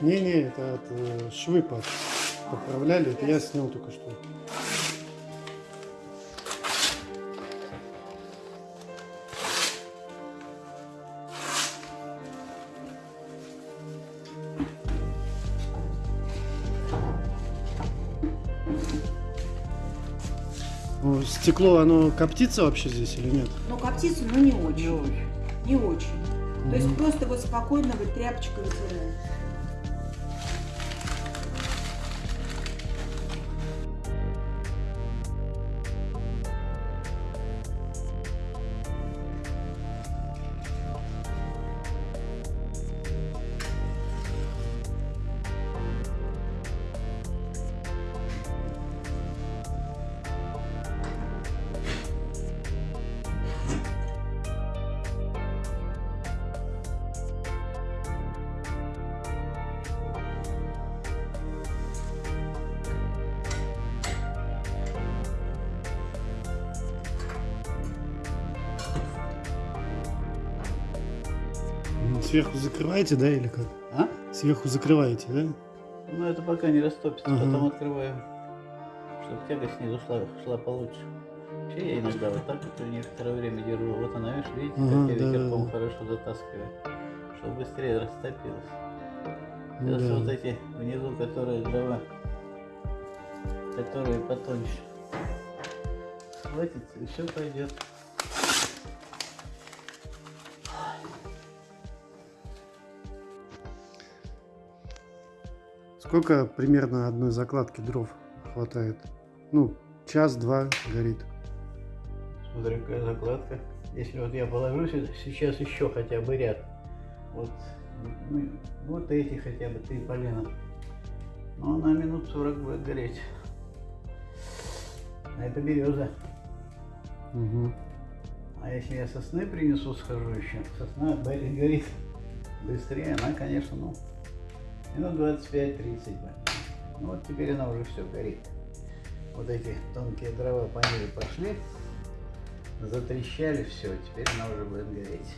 Не-не, это от, э, швы под- поправляли, это я снял только что. Ну, Стекло, оно коптится вообще здесь или нет? Ну, коптится, но не очень. Не очень. То есть просто вот спокойно вот тряпочкой вытираем. Сверху закрываете, да, или как? А? Сверху закрываете, да? Ну это пока не растопится, Ага. потом открываем, чтобы тяга снизу шла, шла получше. Вообще я иногда вот так вот некоторое время держу. Вот она, видишь, видите, Ага, как я да, ветерком да. хорошо затаскиваю, чтобы быстрее растопилось. Ну Сейчас да. вот эти внизу, которые дрова, которые потоньше. Хватится, и все пойдет. Сколько примерно одной закладки дров хватает? Ну, час-два горит. Смотри, какая закладка. Если вот я положу сейчас еще хотя бы ряд. Вот, ну, вот эти хотя бы три полена. Ну, она минут 40 будет гореть. А это береза. Мгм. А если я сосны принесу, схожу еще, сосна горит быстрее, она, конечно, ну, минут 25-30 будет. Ну вот теперь она уже все горит. Вот эти тонкие дрова по ней пошли, затрещали, все, теперь она уже будет гореть.